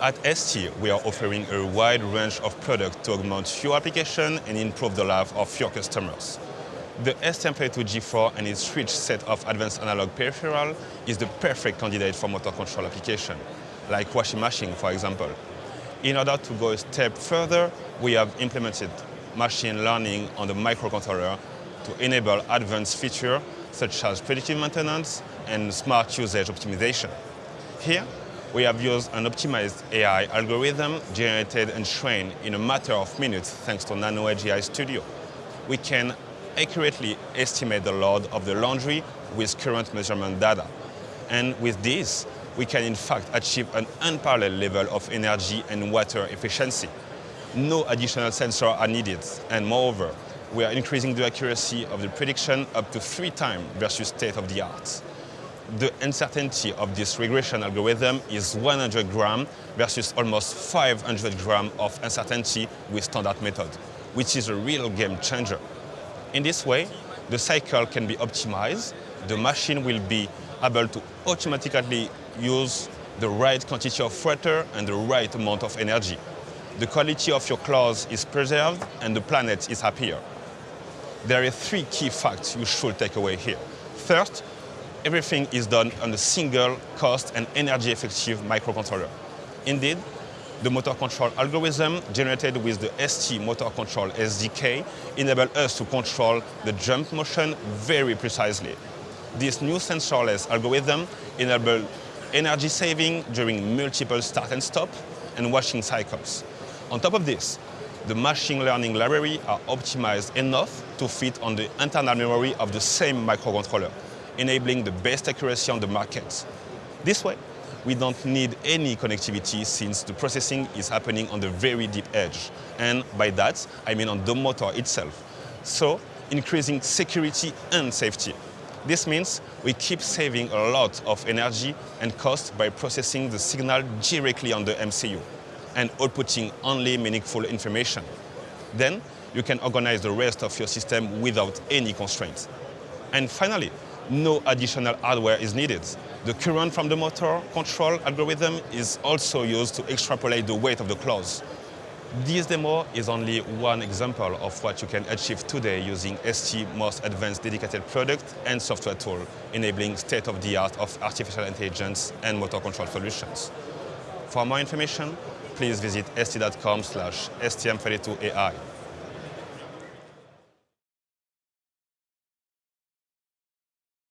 At ST, we are offering a wide range of products to augment your application and improve the life of your customers. The STM32G4 and its rich set of advanced analog peripheral is the perfect candidate for motor control application, like washing machine, for example. In order to go a step further, we have implemented machine learning on the microcontroller to enable advanced features such as predictive maintenance and smart usage optimization. Here, we have used an optimized AI algorithm generated and trained in a matter of minutes thanks to NanoEdge Studio. We can accurately estimate the load of the laundry with current measurement data. And with this, we can in fact achieve an unparalleled level of energy and water efficiency. No additional sensors are needed, and moreover, we are increasing the accuracy of the prediction up to three times versus state-of-the-art. The uncertainty of this regression algorithm is 100 gram versus almost 500 gram of uncertainty with standard method, which is a real game changer. In this way, the cycle can be optimized, the machine will be able to automatically use the right quantity of water and the right amount of energy. The quality of your clothes is preserved and the planet is happier. There are three key facts you should take away here. First, everything is done on a single cost and energy effective microcontroller. Indeed, the motor control algorithm generated with the ST motor control SDK enable us to control the jump motion very precisely. This new sensorless algorithm enable energy saving during multiple start and stop and washing cycles. On top of this, the machine learning library are optimized enough to fit on the internal memory of the same microcontroller, enabling the best accuracy on the market. This way, we don't need any connectivity since the processing is happening on the very deep edge. And by that, I mean on the motor itself. So, increasing security and safety. This means we keep saving a lot of energy and cost by processing the signal directly on the MCU and outputting only meaningful information. Then, you can organize the rest of your system without any constraints. And finally, no additional hardware is needed. The current from the motor control algorithm is also used to extrapolate the weight of the claws. This demo is only one example of what you can achieve today using ST most advanced dedicated product and software tool, enabling state-of-the-art of artificial intelligence and motor control solutions. For more information, please visit st.com slash stm32ai.